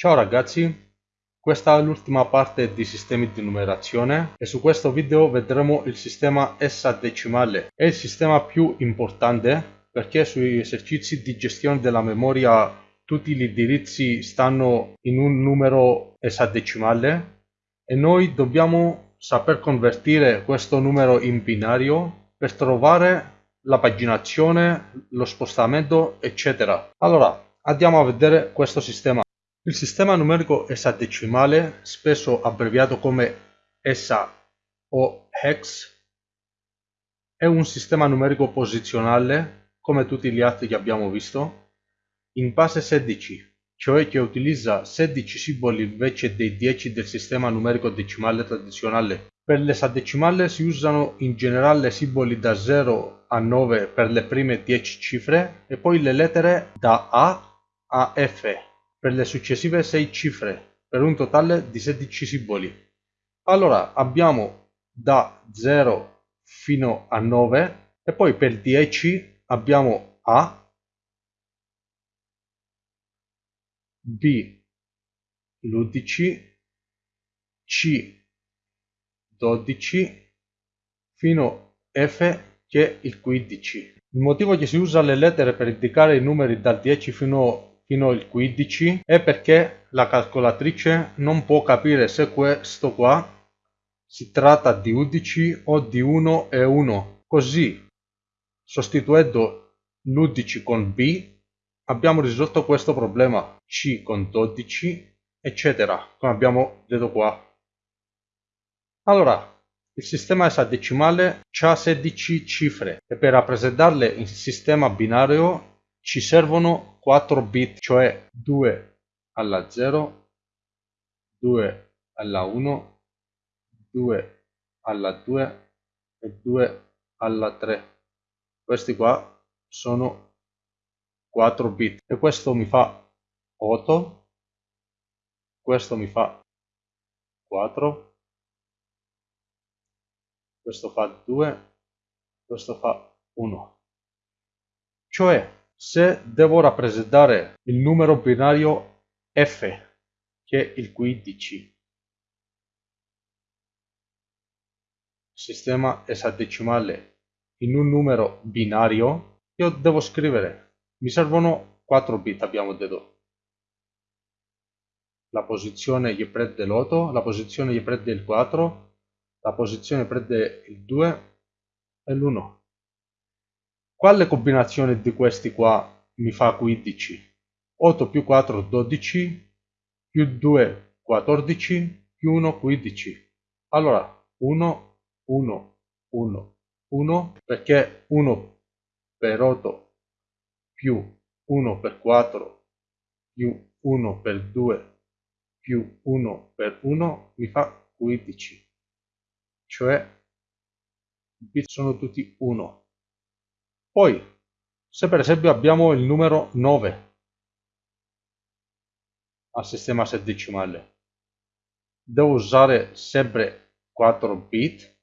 Ciao ragazzi, questa è l'ultima parte di sistemi di numerazione e su questo video vedremo il sistema esadecimale. È il sistema più importante perché sui esercizi di gestione della memoria tutti gli indirizzi stanno in un numero esadecimale e noi dobbiamo saper convertire questo numero in binario per trovare la paginazione, lo spostamento, eccetera. Allora, andiamo a vedere questo sistema. Il sistema numerico esadecimale, spesso abbreviato come ESA o HEX, è un sistema numerico posizionale, come tutti gli altri che abbiamo visto, in base 16, cioè che utilizza 16 simboli invece dei 10 del sistema numerico decimale tradizionale. Per l'esadecimale si usano in generale simboli da 0 a 9 per le prime 10 cifre e poi le lettere da A a F per le successive 6 cifre, per un totale di 16 simboli. Allora abbiamo da 0 fino a 9 e poi per 10 abbiamo A, B, l'11, C, 12, fino F che è il 15. Il motivo che si usa le lettere per indicare i numeri dal 10 fino fino al 15 è perché la calcolatrice non può capire se questo qua si tratta di 11 o di 1 e 1. Così, sostituendo l'11 con B, abbiamo risolto questo problema. C con 12, eccetera, come abbiamo detto qua. Allora, il sistema esadecimale ha 16 cifre e per rappresentarle in sistema binario ci servono 4 bit, cioè 2 alla 0, 2 alla 1, 2 alla 2 e 2 alla 3. Questi qua sono 4 bit e questo mi fa 8, questo mi fa 4, questo fa 2, questo fa 1. Cioè se devo rappresentare il numero binario f, che è il 15, sistema esadecimale, in un numero binario, io devo scrivere, mi servono 4 bit, abbiamo detto. La posizione gli prende l'8, la posizione gli prende il 4, la posizione prende il 2 e l'1. Quale combinazione di questi qua mi fa 15? 8 più 4 12 più 2 14 più 1 15. Allora 1 1 1 1 perché 1 per 8 più 1 per 4 più 1 per 2 più 1 per 1 mi fa 15 cioè i bit sono tutti 1 poi, se per esempio abbiamo il numero 9 al sistema sedicimale, devo usare sempre 4 bit,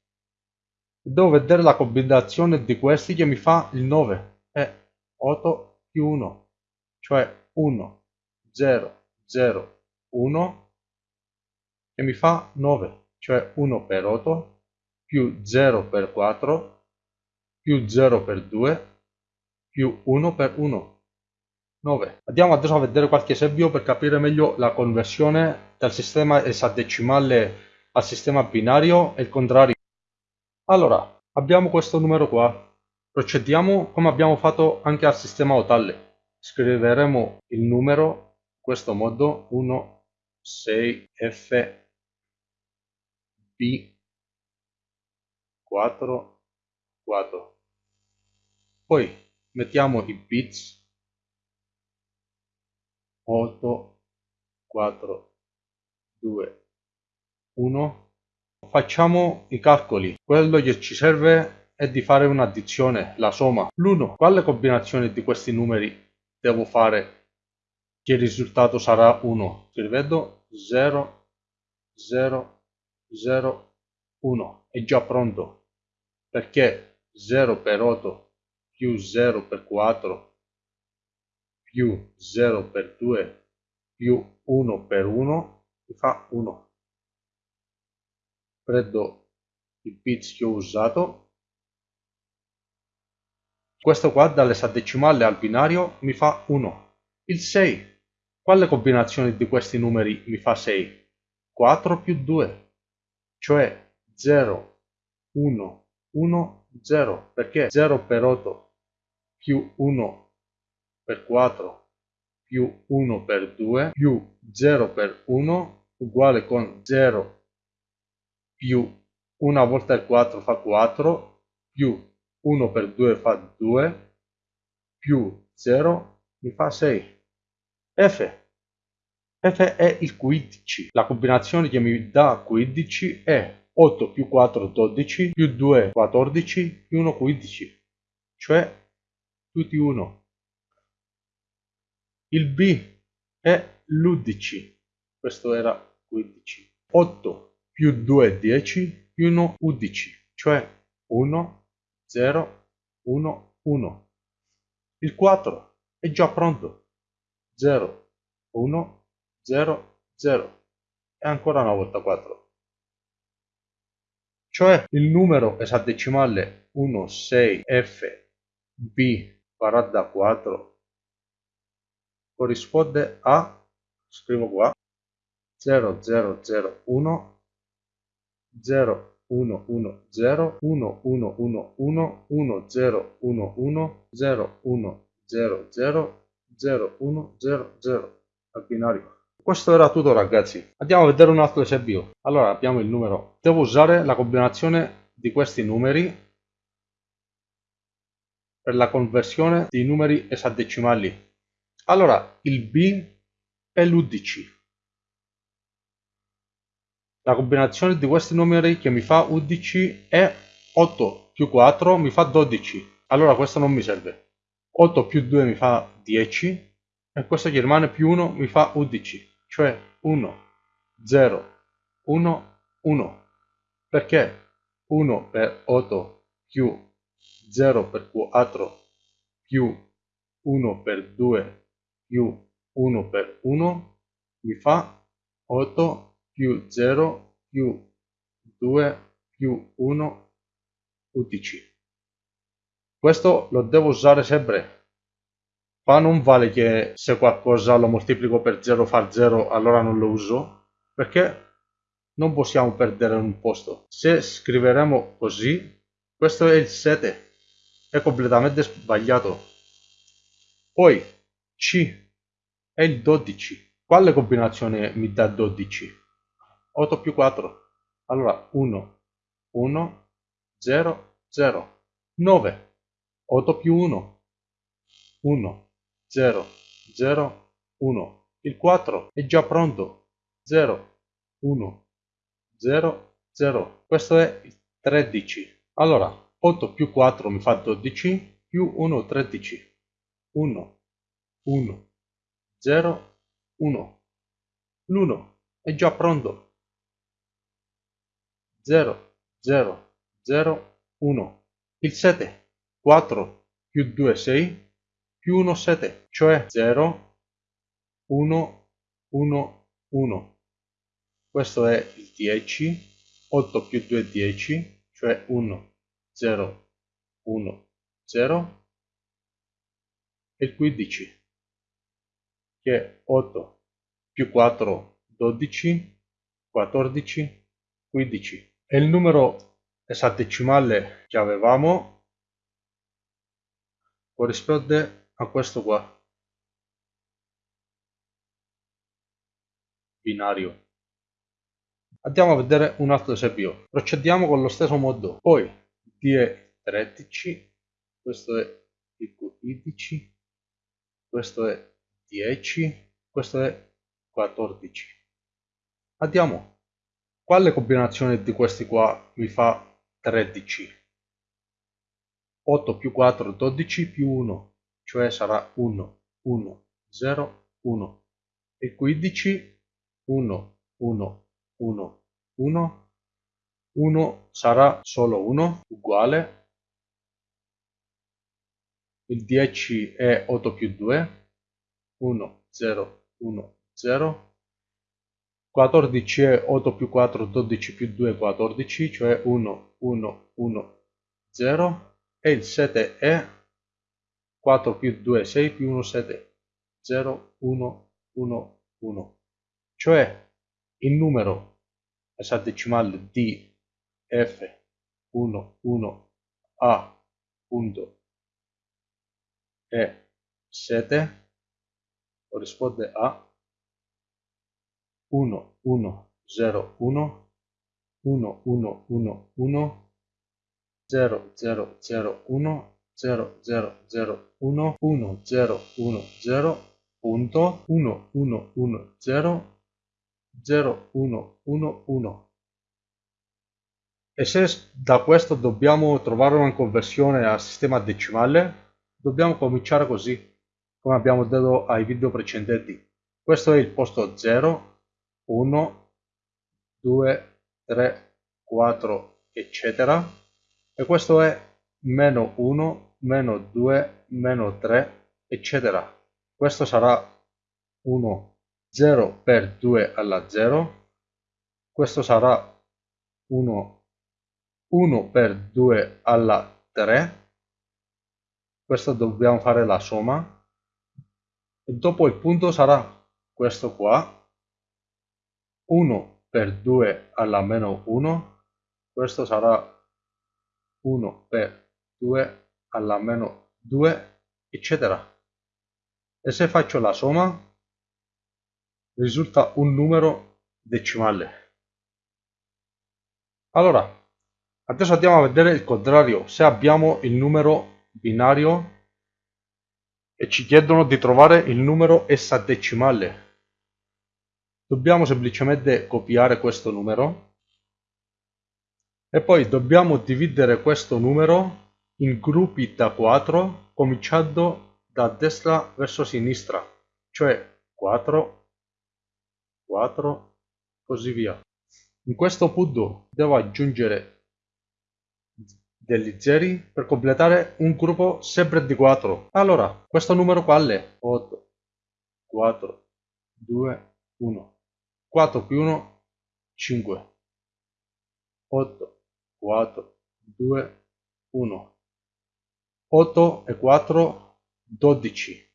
devo vedere la combinazione di questi che mi fa il 9, è 8 più 1, cioè 1, 0, 0, 1, e mi fa 9, cioè 1 per 8, più 0 per 4, più 0 per 2 più 1 per 1 9 andiamo adesso a vedere qualche esempio per capire meglio la conversione dal sistema esadecimale al sistema binario e il contrario. Allora abbiamo questo numero qua. Procediamo come abbiamo fatto anche al sistema otale scriveremo il numero in questo modo 1 6 f b 4 4 poi mettiamo i bits. 8 4 2 1 facciamo i calcoli. Quello che ci serve è di fare un'addizione la somma l'1 quale combinazione di questi numeri devo fare? Che il risultato sarà 1 scrivendo 0 0 0 1 è già pronto. Perché 0 per 8 più 0 per 4 più 0 per 2 più 1 per 1 mi fa 1. Prendo il bits che ho usato. Questo qua dall'esadecimale al binario mi fa 1. Il 6. Quale combinazione di questi numeri mi fa 6? 4 più 2, cioè 0, 1, 1, 0, perché 0 per 8 più 1 per 4 più 1 per 2 più 0 per 1 uguale con 0 più 1 volta il 4 fa 4 più 1 per 2 fa 2 più 0 mi fa 6 F. F è il 15 la combinazione che mi dà 15 è 8 più 4 12 più 2 14 più 1 15 cioè tutti 1 il B è l'11, questo era 15. 8 più 2 10 più 1 11, cioè 1, 0, 1, 1. Il 4 è già pronto. 0, 1, 0, 0. E ancora una volta 4. Cioè il numero esadecimale 1, 6, F, B varrà da 4 corrisponde a, scrivo qua, 0001 0110 1111 1011 0100 0100 al binario. Questo era tutto ragazzi. Andiamo a vedere un altro esempio. Allora abbiamo il numero. Devo usare la combinazione di questi numeri per la conversione di numeri esadecimali. Allora, il B è l'11. La combinazione di questi numeri che mi fa 11 è 8 più 4 mi fa 12. Allora questo non mi serve. 8 più 2 mi fa 10 e questo che rimane più 1 mi fa 11. Cioè 1, 0, 1, 1. Perché 1 per 8 più 0 per 4 più 1 per 2 più 1 per 1 mi fa 8 più 0 più 2 più 1 11. Questo lo devo usare sempre. Qua non vale che se qualcosa lo moltiplico per 0 fa 0 allora non lo uso perché non possiamo perdere un posto. Se scriveremo così, questo è il 7, è completamente sbagliato. Poi c è il 12. Quale combinazione mi dà 12? 8 più 4. Allora 1, 1, 0, 0. 9. 8 più 1. 1, 0, 0, 1. Il 4 è già pronto. 0, 1, 0, 0. Questo è il 13. Allora 8 più 4 mi fa 12 più 1 13. 1, 1, 0, 1. L'1 è già pronto. 0, 0, 0, 1. Il 7, 4 più 2, 6, più 1, 7, cioè 0, 1, 1, 1. Questo è il 10, 8 più 2, 10, cioè 1, 0, 1, 0. E il 15 che è 8 più 4 12 14 15 e il numero esadecimale che avevamo corrisponde a questo qua binario andiamo a vedere un altro esempio procediamo con lo stesso modo poi d è 13 questo è il 15 questo è 10, questo è 14. Andiamo. Quale combinazione di questi qua mi fa 13? 8 più 4, 12 più 1, cioè sarà 1, 1, 0, 1. E 15, 1, 1, 1, 1. 1 sarà solo 1, uguale. Il 10 è 8 più 2, 1, 0, 1, 0. 14 è 8 più 4, 12 più 2, 14, cioè 1, 1, 1, 0. E il 7 è 4 più 2, 6 più 1, 7, 0, 1, 1, 1. Cioè il numero esadecimale di f1, 1, a, punto, e 7 corrisponde a 1 1 0 1 1 1 1 1 0 0 0 1 0 0 0 1 1 0 1 0 punto 1 1 1 0 0 1 1 1 e se da questo dobbiamo trovare una conversione a sistema decimale dobbiamo cominciare così come abbiamo detto ai video precedenti. Questo è il posto 0, 1, 2, 3, 4, eccetera. E questo è meno 1, meno 2, meno 3, eccetera. Questo sarà 1, 0 per 2 alla 0. Questo sarà 1, 1 per 2 alla 3. Questo dobbiamo fare la somma e dopo il punto sarà questo qua 1 per 2 alla meno 1 questo sarà 1 per 2 alla meno 2 eccetera. E se faccio la somma risulta un numero decimale. Allora adesso andiamo a vedere il contrario. Se abbiamo il numero binario e ci chiedono di trovare il numero esadecimale. Dobbiamo semplicemente copiare questo numero. E poi dobbiamo dividere questo numero in gruppi da 4 cominciando da destra verso sinistra, cioè 4, 4, così via. In questo punto devo aggiungere degli zeri per completare un gruppo sempre di 4. Allora, questo numero qual è? 8, 4, 2, 1. 4 più 1, 5. 8, 4, 2, 1. 8 e 4, 12.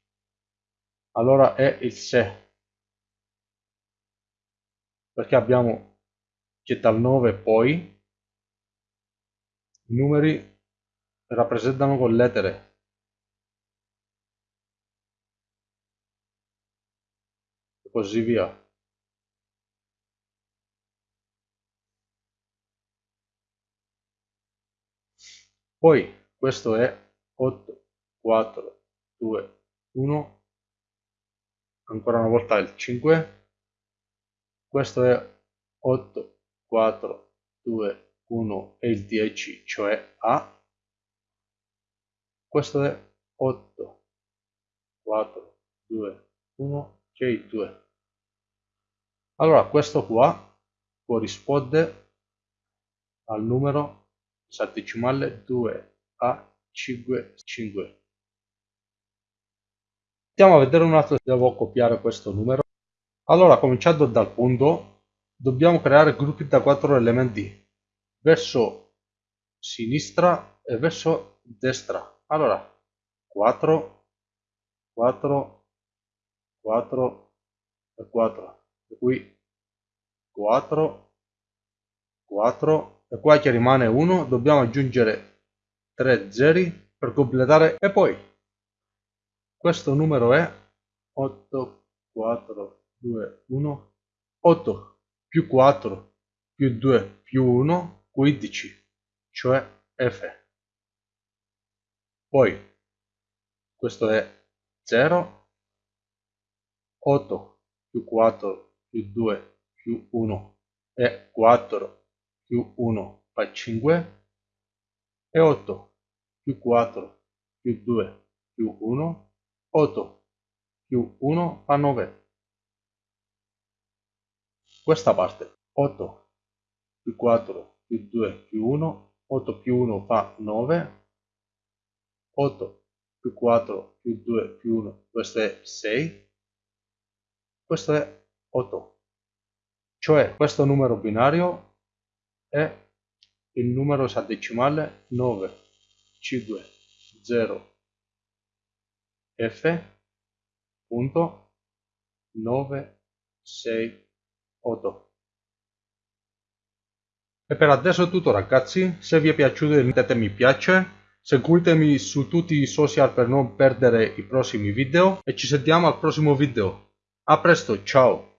Allora è il 6. Perché abbiamo che dal 9 poi i numeri rappresentano con lettere. E così via. Poi questo è 8, 4, 2, 1, ancora una volta il 5, questo è 8, 4, 2, 1 e il 10, cioè A. Questo è 8, 4, 2, 1, che è il 2. Allora questo qua corrisponde al numero esadecimale 2 a 5, 5. Andiamo a vedere un altro, devo copiare questo numero. Allora, cominciando dal punto, dobbiamo creare gruppi da 4 elementi verso sinistra e verso destra. Allora, 4, 4, 4 e 4. E qui 4, 4 e qua che rimane 1 dobbiamo aggiungere 3 zeri per completare e poi questo numero è 8, 4, 2, 1, 8 più 4 più 2 più 1 15, cioè f. Poi questo è 0, 8 più 4 più 2 più 1 è 4 più 1 fa 5 e 8 più 4 più 2 più 1 8 più 1 fa 9 questa parte 8 più 4 più 2 più 1, 8 più 1 fa 9, 8 più 4 più 2 più 1, questo è 6, questo è 8 cioè questo numero binario è il numero esadecimale 9 5 0 f punto 9 6 8 e per adesso è tutto ragazzi. Se vi è piaciuto mettete mi piace seguitemi su tutti i social per non perdere i prossimi video. E ci sentiamo al prossimo video. A presto ciao